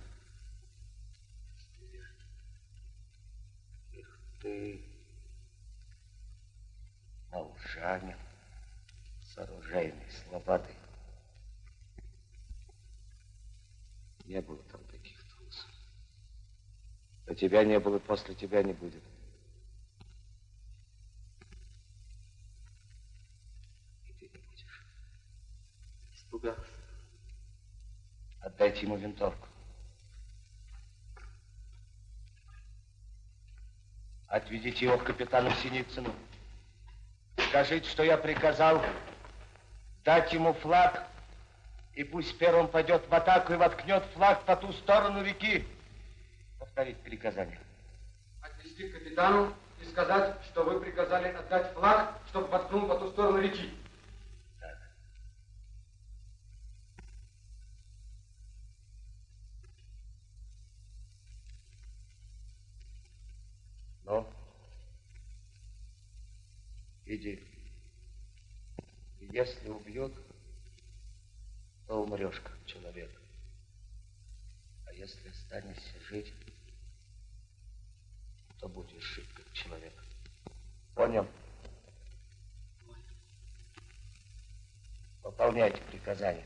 Эх ты, волжанин, с оружейной Не было там таких трусов. До тебя не было, после тебя не будет. И ты не будешь. Испугался. Отдайте ему винтовку. Отведите его к капитану Синицыну. Скажите, что я приказал дать ему флаг, и пусть первым пойдет в атаку и воткнет флаг по ту сторону реки. Повторить приказание. Отвести к капитану и сказать, что вы приказали отдать флаг, чтобы воткнул по ту сторону реки. Так. Ну, иди. Если убьют, то умрешь как человек. А если останешься жить, то будешь жить как человек. Понял? Выполняйте приказания.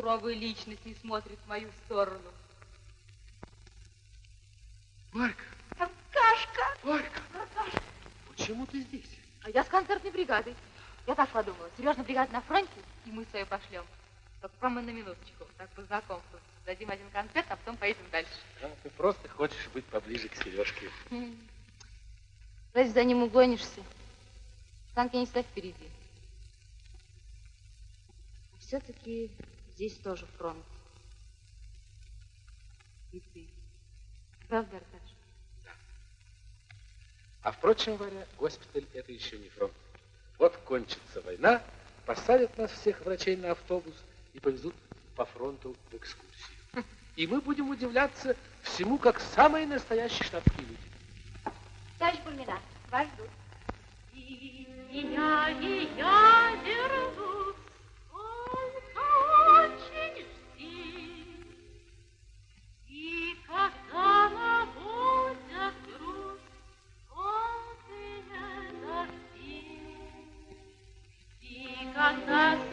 Суровая личность не смотрит в мою сторону. Марка, Аркашка! Марка, почему ты здесь? А я с концертной бригадой. Я так подумала. Сережна бригада на фронте, и мы свою пошлем. Только прямо на минуточку, так по знакомству. Дадим один концерт, а потом поедем дальше. А, ты просто хочешь быть поближе к Сережке. Разве за ним угонишься? Танки не ставь впереди. Все-таки здесь тоже фронт. И ты. Правда, Аркаша? А впрочем, Варя, госпиталь это еще не фронт. Вот кончится война, посадят нас всех врачей на автобус и повезут по фронту в экскурсию. И мы будем удивляться всему, как самые настоящие штатские люди. Товарищ Бульмина, вас ждут. И меня, и я держу, и когда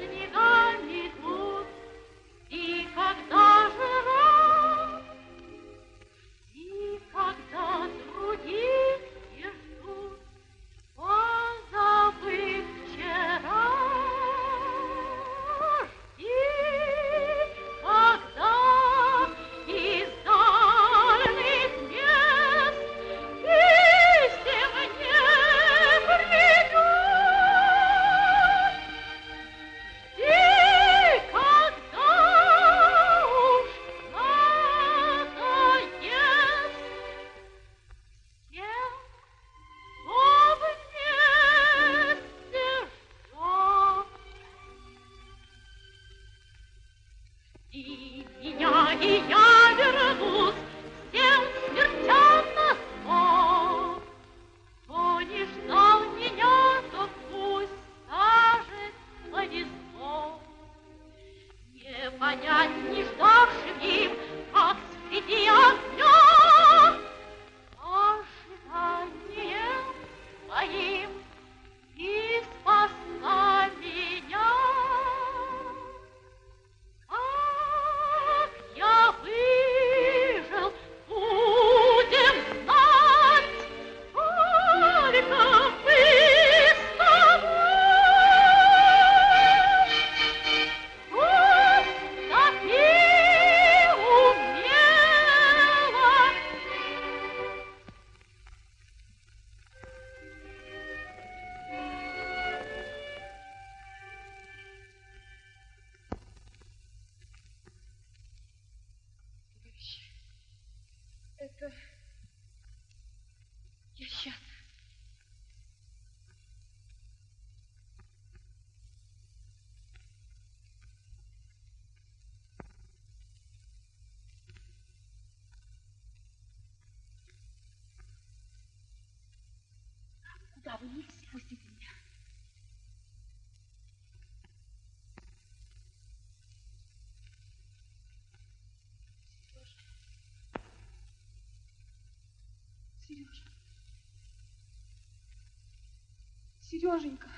Сереженька.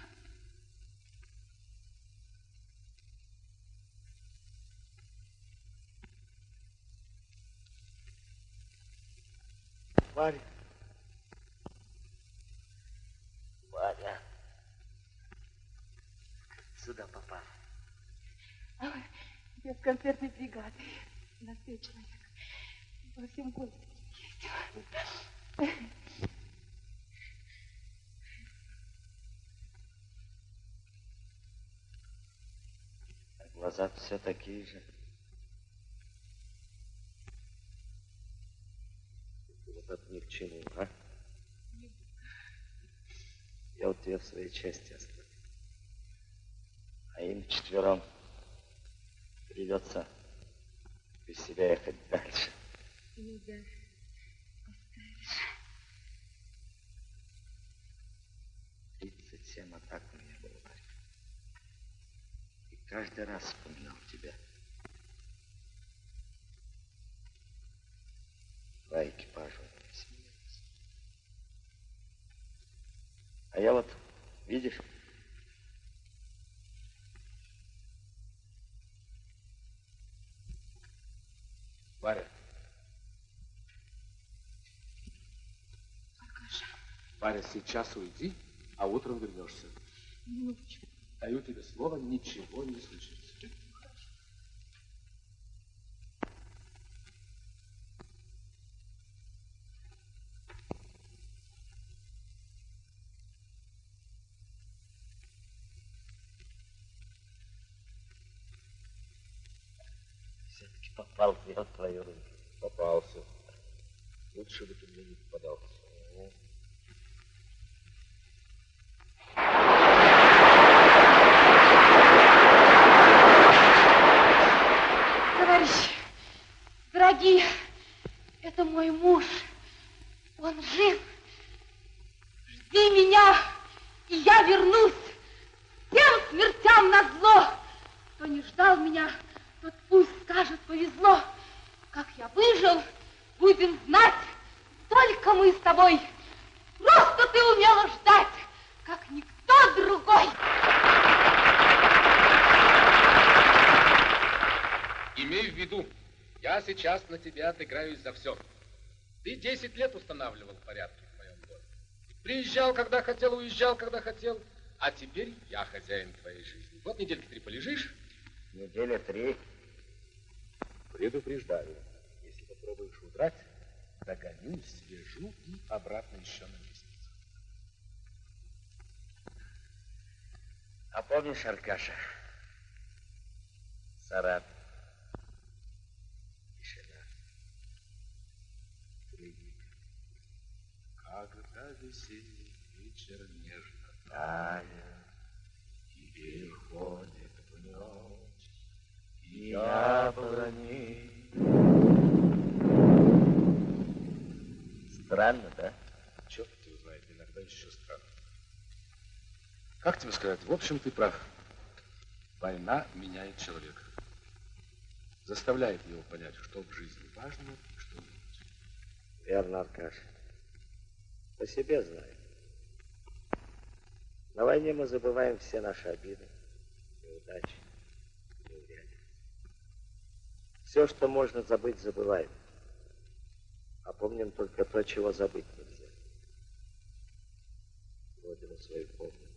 Варя. Варя. Сюда попал. Ой, я с концертной бригады. На пять человек. Во всем городе есть. Глаза все такие же. Вот это ни к чему, а? Я вот тебе в своей части оставлю. А им четвером придется без себя ехать дальше. Ну да. Тридцать семь атак у меня было, Варя. И каждый раз вспоминал тебя. Два экипажа сменилось. А я вот, видишь, Варя. Варя, сейчас уйди, а утром вернешься. Минуточку. Даю тебе слово, ничего не случится. все-таки попал в твою руку. Попался. Лучше бы ты мне не попадался. Товарищи, дорогие, это мой муж. Он жив. Жди меня, и я вернусь. Всем смертям на зло. Кто не ждал меня, тот пусть скажет, повезло. Как я выжил, будем знать только мы с тобой. Просто ты умела ждать, как никто другой. Имей в виду, я сейчас на тебя отыграюсь за все. Ты 10 лет устанавливал порядки в моем доме. Приезжал, когда хотел, уезжал, когда хотел. А теперь я хозяин твоей жизни. Вот недельки три полежишь. Неделя три. Предупреждаю, если попробуешь удрать, догоню, свяжу и обратно еще на лестницу. А помнишь, Аркаша, Сарат, тишина, клиника, Когда весенний вечер нежно тает, и переходит в ночь, и яблони. Странно, да? Черт его знает, иногда еще странно. Как тебе сказать? В общем, ты прав. Война меняет человека. Заставляет его понять, что в жизни важно и что нет. Верно, Аркаша. По себе знаю. На войне мы забываем все наши обиды, неудачи, неурядицы. Все, что можно забыть, забываем. А помним только то, чего забыть нельзя. Родину свою помним.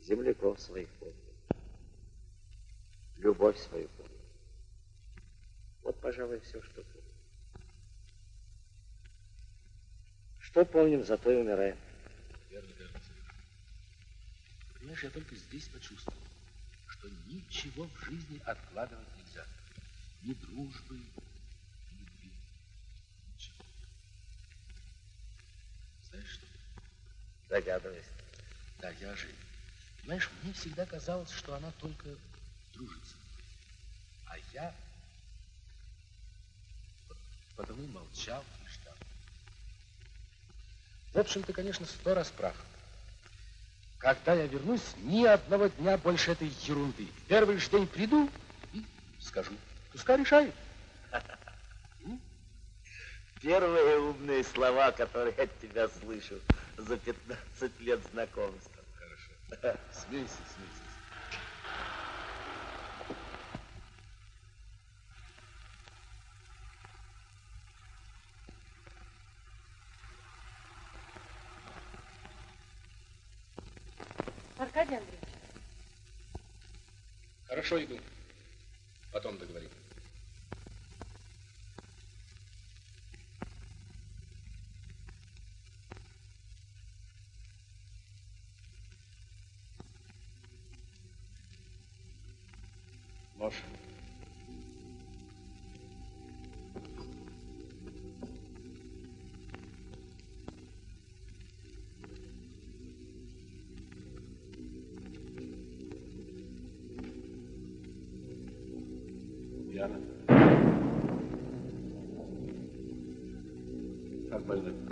Земляков своих помним. Любовь свою помним. Вот, пожалуй, все, что помним. Что помним, зато и умираем. Верно, верно. Понимаешь, я только здесь почувствовал, что ничего в жизни откладывать нельзя. Ни дружбы, ни любви. Ничего. Знаешь что? Догадываюсь. Да, я же. Знаешь, мне всегда казалось, что она только дружит со мной. А я потому молчал и ждал. В общем, ты, конечно, сто раз прав. Когда я вернусь, ни одного дня больше этой ерунды. Первый же день приду и скажу. Пускай решает. Первые умные слова, которые от тебя слышу за 15 лет знакомства. Хорошо. Смейся, смейся. Аркадий Андреевич. Хорошо, иду. Потом договорим. Яна. Как больной?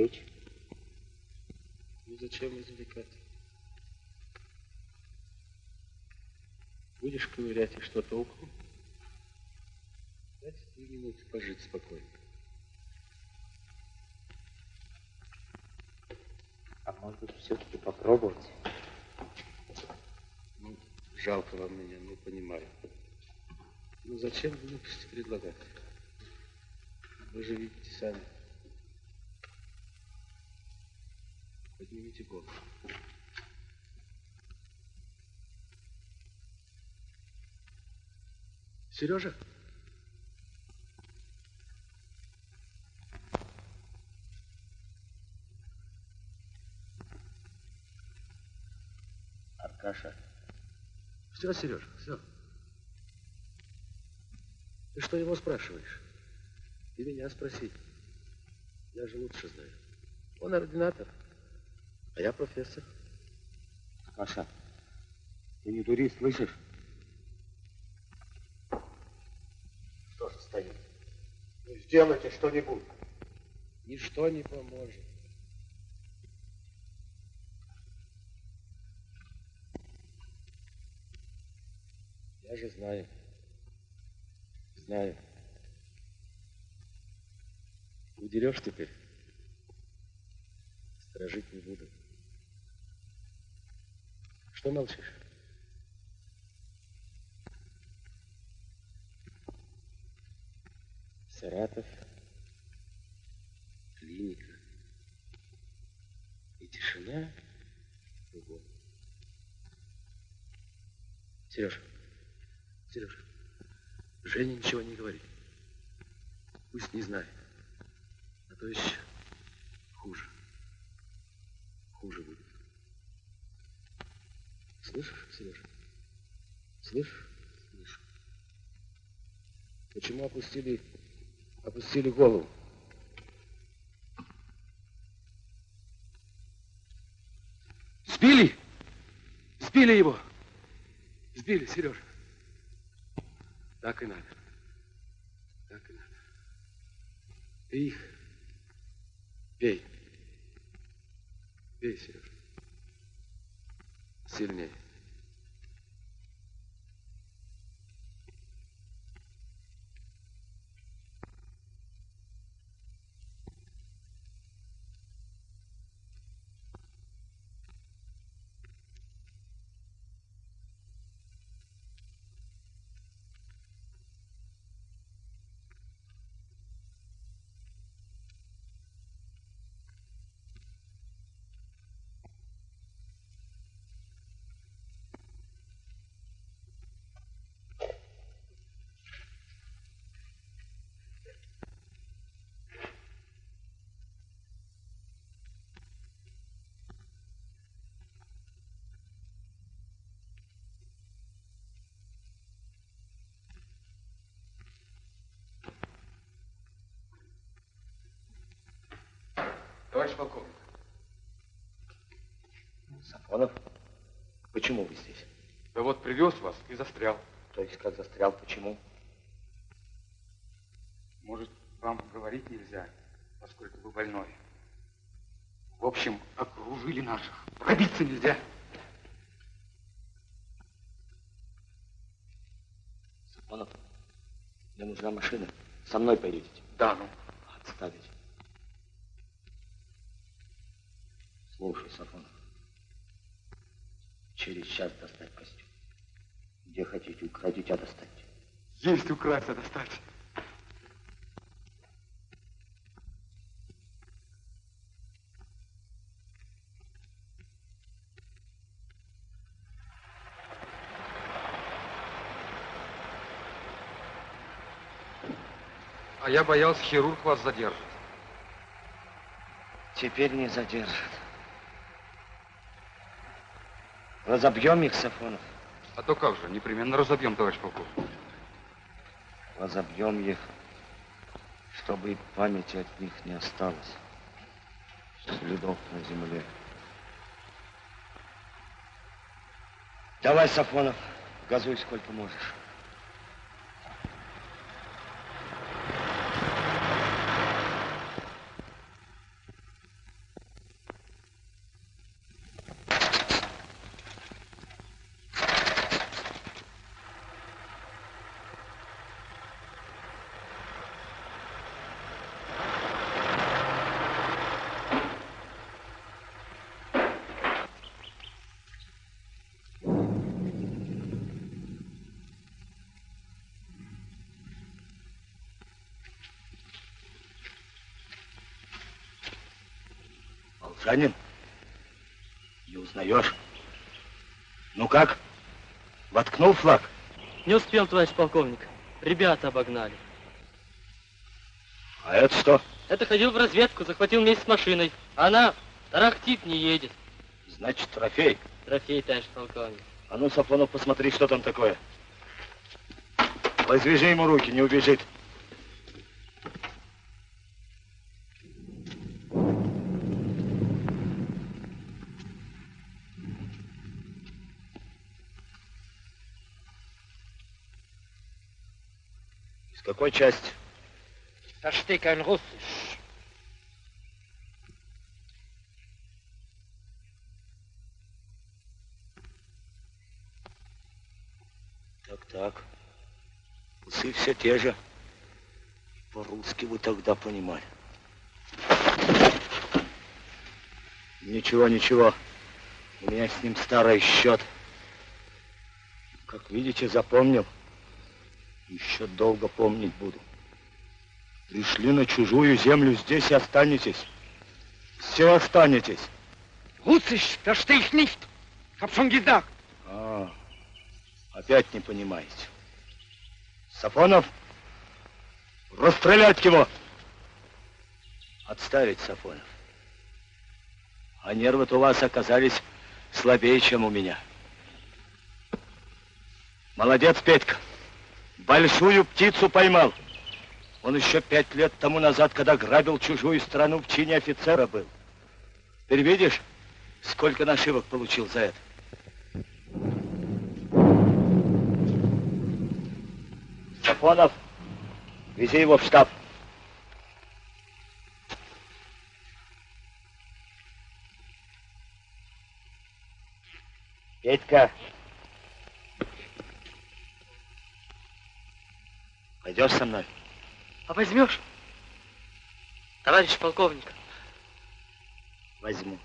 Извлечь? Ну зачем извлекать? Будешь ковырять и что толку? Дайте три минуты пожить спокойно. А может быть, все-таки попробовать? Ну, жалко вам меня, ну, понимаю. Ну, зачем глупости предлагать? Вы же видите сами. Поднимите голову. Сережа? Аркаша, Все, Сережа, все. Ты что его спрашиваешь? Ты меня спроси. Я же лучше знаю. Он ординатор, а я профессор. Аркаша, ты не дури, слышишь? что же стоит? Ну, сделайте что-нибудь. Ничто не поможет. Я же знаю. Знаю. Удерешь теперь? Сторожить не буду. Что молчишь? Саратов, клиника и тишина кругом. Сережа, Сережа, Женя ничего не говорит. Пусть не знает. А то еще хуже. Хуже будет. Слышишь, Сережа? Слышишь? Слышу. Почему опустили опустили голову. Сбили! Сбили его! Сбили, Сережа. Так и надо. Так и надо. Ты их бей. Бей, Сережа. Сильнее. Товарищ полковник. Сафонов, почему вы здесь? Да вот привез вас и застрял. То есть как застрял, почему? Может, вам говорить нельзя, поскольку вы больной. В общем, окружили наших. Пробиться нельзя. Сафонов, мне нужна машина. Со мной поедете? Да, ну. Отставить. Слушай, Сафонов. Через час достать костюм. Где хотите, украдите, а достаньте. Есть украсть, а достать. А я боялся, хирург вас задержит. Теперь не задержат. Разобьем их, Сафонов. А то как же, непременно разобьем, товарищ полковник. Разобьем их, чтобы и памяти от них не осталось. Следов на земле. Давай, Сафонов, газуй сколько можешь. Волжанин? Не узнаешь? Ну как? Воткнул флаг? Не успел, товарищ полковник. Ребята обогнали. А это что? Это ходил в разведку, захватил вместе с машиной. Она тарахтит, не едет. Значит, трофей. Трофей, товарищ полковник. А ну, Сафонов, посмотри, что там такое. Развяжи ему руки, не убежит. Какой части? Verstehe kein Russisch. Так, так. Усы все те же. По-русски вы тогда понимали. Ничего, ничего. У меня с ним старый счет. Как видите, запомнил. Еще долго помнить буду. Пришли на чужую землю, здесь и останетесь. Все останетесь. Russisch verstehe ich nicht. Hab schon gesagt. А, опять не понимаете. Сафонов, расстрелять его. Отставить, Сафонов. А нервы-то у вас оказались слабее, чем у меня. Молодец, Петька. Большую птицу поймал. Он еще пять лет тому назад, когда грабил чужую страну, в чине офицера был. Теперь видишь, сколько нашивок получил за это? Сафонов, вези его в штаб. Петька, пойдешь со мной? А возьмешь? Товарищ полковник. Возьму.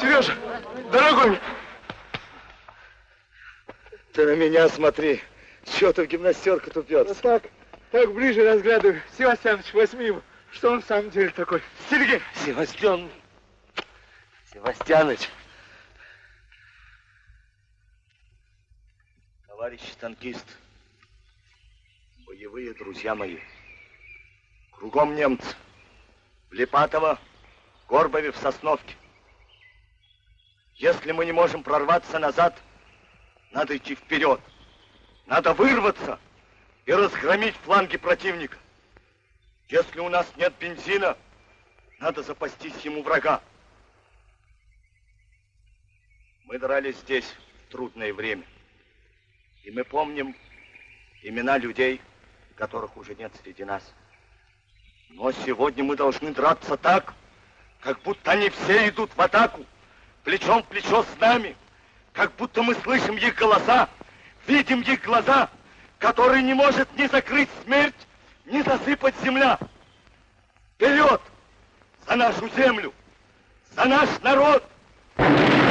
Сережа, дорогой, Ты на меня смотри. Чего ты в гимнастерку тупец? так, так ближе разглядываю. Севастьяныч, возьми его. Что он в самом деле такой? Сергей! Севастьян... Севастьяныч. Товарищ танкист, боевые друзья мои, кругом немцы. В Липатово, Горбове, в Сосновке. Если мы не можем прорваться назад, надо идти вперед. Надо вырваться и разгромить фланги противника. Если у нас нет бензина, надо запастись ему врага. Мы дрались здесь в трудное время. И мы помним имена людей, которых уже нет среди нас. Но сегодня мы должны драться так, как будто они все идут в атаку, плечом в плечо с нами, как будто мы слышим их голоса, видим их глаза, которые не может ни закрыть смерть, ни засыпать земля. Вперед! За нашу землю! За наш народ! Вперед